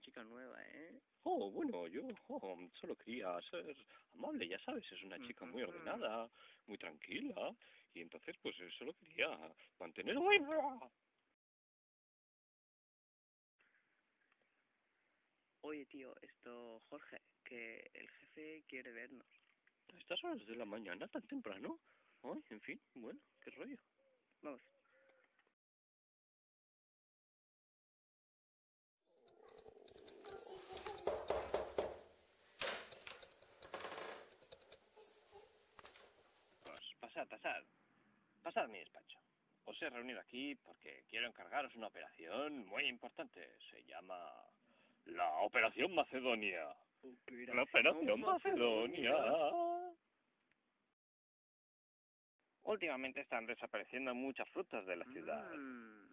chica nueva, ¿eh? Oh, bueno, yo oh, solo quería ser amable, ya sabes, es una chica muy ordenada, muy tranquila, y entonces pues eh, solo quería mantener... Oye, tío, esto, Jorge, que el jefe quiere vernos. A estas horas de la mañana tan temprano. Ay, en fin, bueno, qué rollo. Vamos. Pues pasad, pasad. A mi despacho. Os he reunido aquí porque quiero encargaros una operación muy importante. Se llama la Operación Macedonia. La Operación Macedonia. Últimamente están desapareciendo muchas frutas de la ciudad Mm.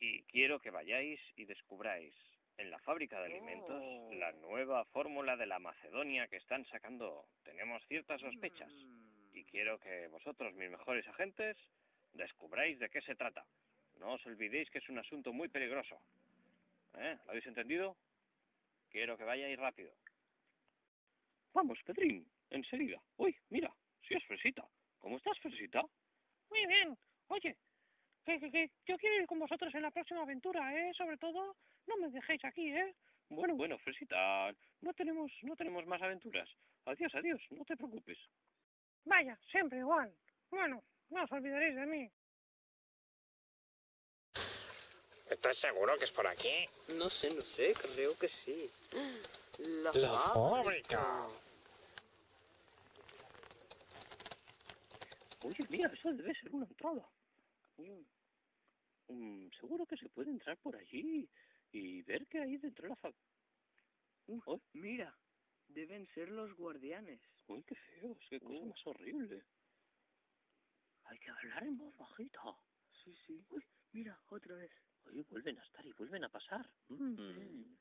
y quiero que vayáis y descubráis en la fábrica de alimentos Oh. la nueva fórmula de la Macedonia que están sacando. Tenemos ciertas sospechas Mm. Y quiero que vosotros, mis mejores agentes, descubráis de qué se trata. No os olvidéis que es un asunto muy peligroso. ¿Eh? ¿Lo habéis entendido? Quiero que vayáis rápido. Vamos, Pedrín, enseguida. Uy, mira, si es Fresita. ¿Cómo estás, Fresita? Muy bien. Oye, que, que, que yo quiero ir con vosotros en la próxima aventura, ¿eh? Sobre todo, no me dejéis aquí, ¿eh? Bueno, bueno, Fresita, no tenemos, no tenemos más aventuras. Adiós, adiós, no te preocupes. Vaya, siempre igual. Bueno, no os olvidaréis de mí. ¿Estás seguro que es por aquí? No sé, no sé, creo que sí. La, La fábrica. Oye, mira, eso debe ser una entrada. Seguro que se puede entrar por allí y ver qué hay dentro de la fábrica. Uh, mira, deben ser los guardianes. Uy, qué feos, qué cosa Uh. más horrible. Hay que hablar en voz bajita. Sí, sí. Uy, mira, otra vez. Oye, vuelven a estar y vuelven a pasar. Mm.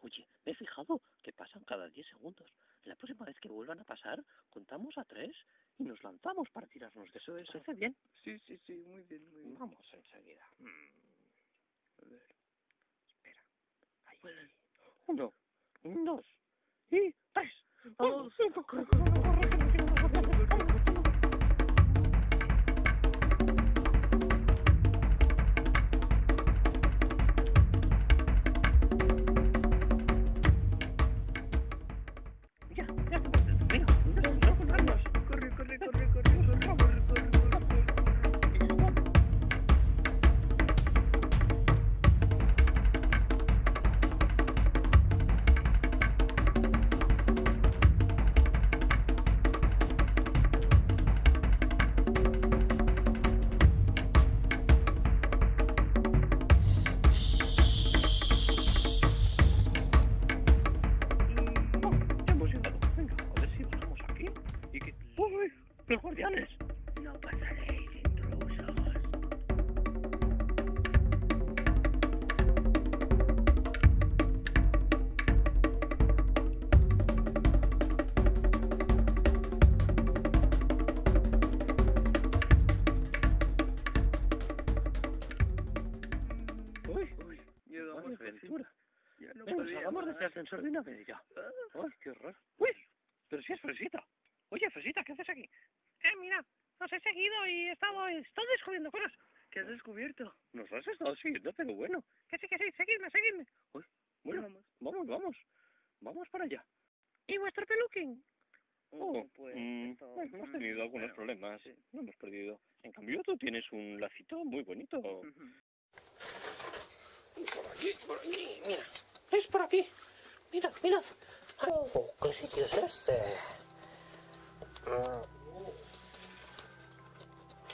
Oye, me he fijado que pasan cada 10 segundos. La próxima vez que vuelvan a pasar, contamos a tres y nos lanzamos para tirarnos de eso. ¿Eso hace bien? Sí, sí, sí, muy bien, muy bien. Vamos enseguida. Mm. A ver. Espera. Ahí. Uno, dos y todos. Ya no Venga, podía salgamos de este ascensor de una vez ya. Ah, ¡Ay, qué horror! ¡Uy! Pero si es Fresita. Oye, Fresita, ¿qué haces aquí? Eh, mira, os he seguido y he estado, he estado descubriendo cosas. ¿Qué has descubierto? Nos has estado siguiendo, pero bueno. Que sí, que sí, seguidme, seguidme. Uy, bueno, Vamos. vamos, vamos. Vamos para allá. ¿Y vuestro peluquín? Oh, pues mm, esto- bueno, hemos mm, tenido algunos bueno, problemas. sí. No hemos perdido. En cambio, tú tienes un lacito muy bonito. Por aquí, por aquí, mira. Es por aquí. Mirad, mirad. Oh, ¿qué sitio es este? Mm.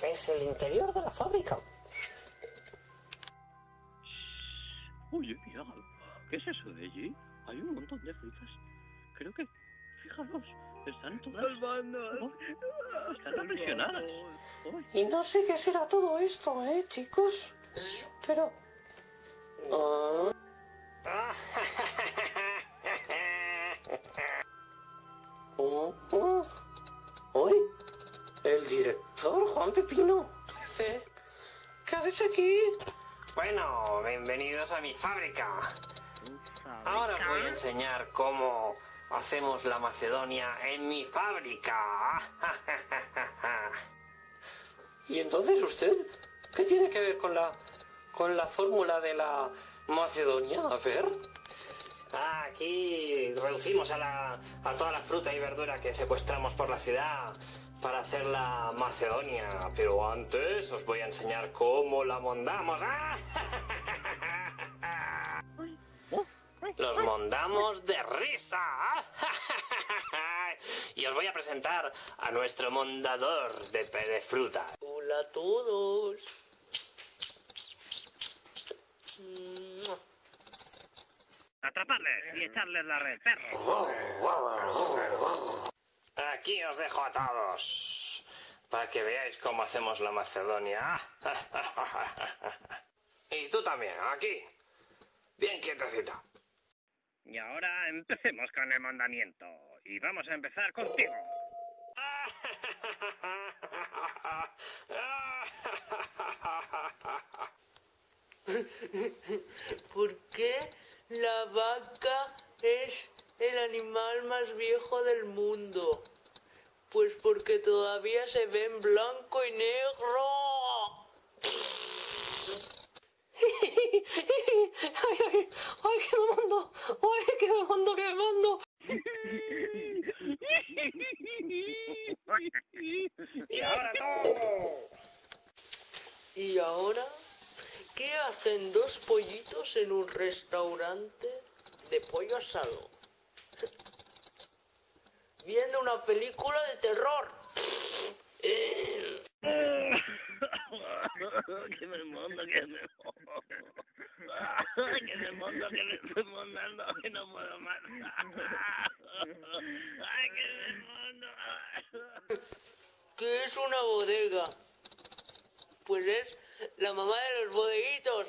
Es el interior de la fábrica. Oye, mira, ¿qué es eso de allí? Hay un montón de frutas. Creo que, fijaros, están todas... Oh, están aprisionadas. Y no sé qué será todo esto, ¿eh, chicos? Pero... Ah. Oh, oh. Hoy, el director Juan Pepino. ¿qué haces aquí? Bueno, bienvenidos a mi fábrica. Ahora voy a enseñar cómo hacemos la Macedonia en mi fábrica. ¿Y entonces usted? ¿Qué tiene que ver con la con la fórmula de la Macedonia? A ver. Ah, aquí reducimos a, la, a toda la fruta y verdura que secuestramos por la ciudad para hacer la Macedonia. Pero antes os voy a enseñar cómo la mondamos. ¡Ah! Los mondamos de risa. Y os voy a presentar a nuestro mondador de, pe- de fruta. Hola a todos. Atraparles y echarles la red, perro. Aquí os dejo a todos. Para que veáis cómo hacemos la Macedonia. Y tú también, aquí. Bien quietecita. Y ahora empecemos con el mandamiento. Y vamos a empezar contigo. ¿Por qué la vaca es el animal más viejo del mundo? Pues porque todavía se ve en blanco y negro. ¡Ay, ay! ¡Ay, que me mando! ¡Ay, que me mando, que me mando! y ahora tú. ¿Y ahora qué hacen dos pollitos en un restaurante de pollo asado? Viendo una película de terror. que me mondo, que me que me mondo, que me estoy mondando, que no puedo más. Ay, que me mondo. ¿Qué es una bodega? Pues es la mamá de los bodeguitos.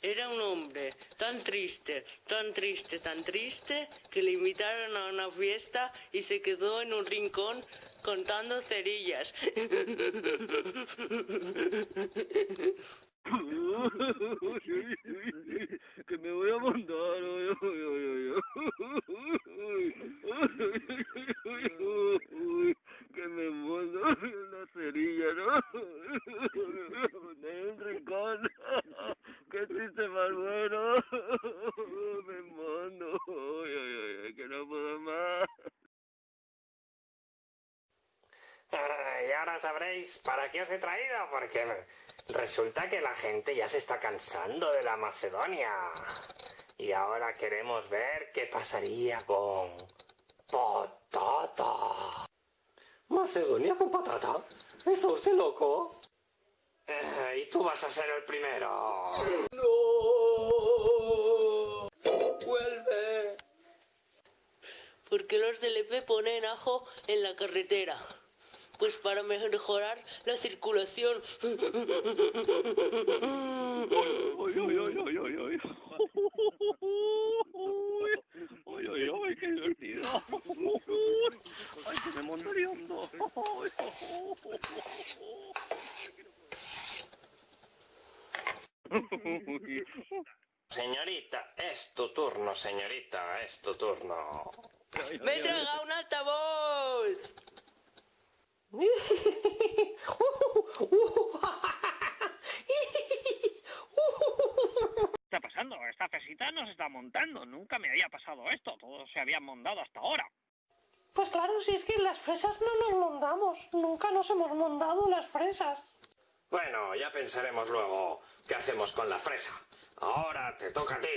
Era un hombre tan triste, tan triste, tan triste, que le invitaron a una fiesta y se quedó en un rincón contando cerillas. que me voy a mandar. que me mando una cerilla, ¿no? En un rincón. Qué chiste más bueno. Me mando. Ay, ay, ay, que no puedo más. Ah, y para qué os he traído, porque resulta que la gente ya se está cansando de la Macedonia. Y ahora queremos ver qué pasaría con patata. ¿Macedonia con patata? ¿Está usted loco? Eh, y tú vas a ser el primero. ¡No! ¡Vuelve! ¿Por qué los del EP ponen ajo en la carretera? Pues para mejorar la circulación. Ay, qué divertido. Ay, que me montaría hondo. Señorita, es tu turno, señorita, es tu turno. ¡Me he tragado un altavoz! ¿Qué está pasando? Esta fesita no se está montando. Nunca me había pasado esto. Todos se habían montado hasta ahora. Pues claro, si es que las fresas no nos mondamos. Nunca nos hemos mondado las fresas. Bueno, ya pensaremos luego qué hacemos con la fresa. Ahora te toca a ti.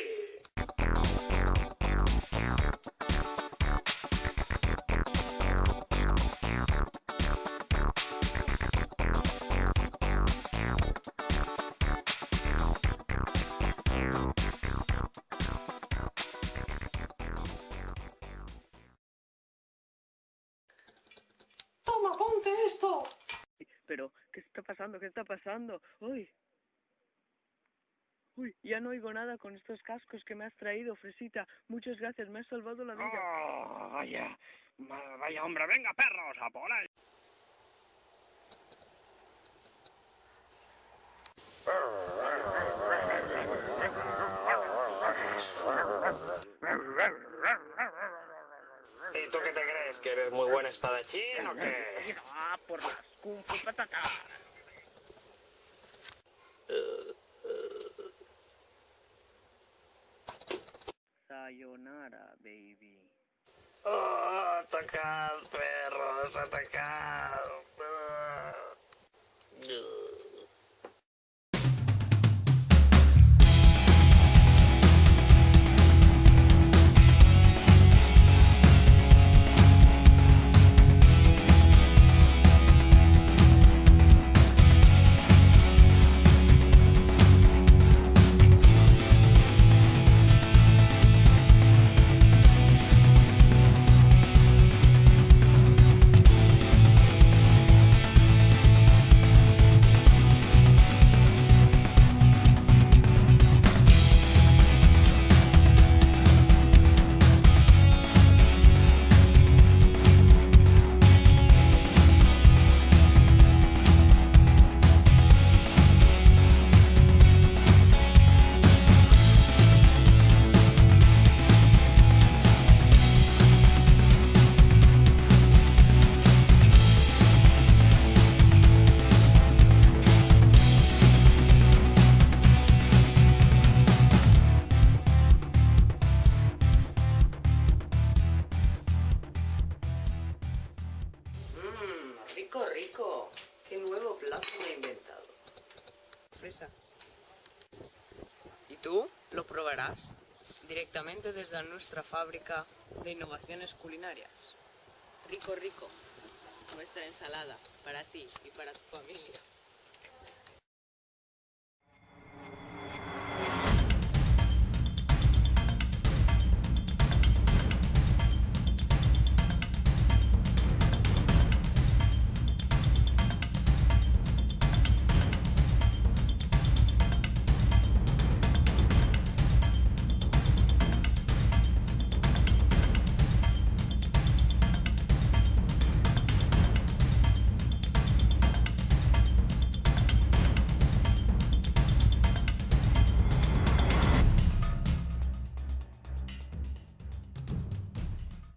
Esto. Pero, ¿qué está pasando? ¿Qué está pasando? ¡Uy! Uy, ya no oigo nada con estos cascos que me has traído, Fresita. Muchas gracias, me has salvado la vida. Oh, vaya, ma- vaya hombre, venga perros, a por él. Crees? ¿Que eres muy buen espadachín o qué? Ah, por las kung fu patatas. Sayonara, baby. ¡Oh, atacad, perros, atacad! Me he inventado. Fresa. ¿Y tú? ¿Lo probarás? Directamente desde nuestra fábrica de innovaciones culinarias. Rico, rico. Nuestra ensalada para ti y para tu familia.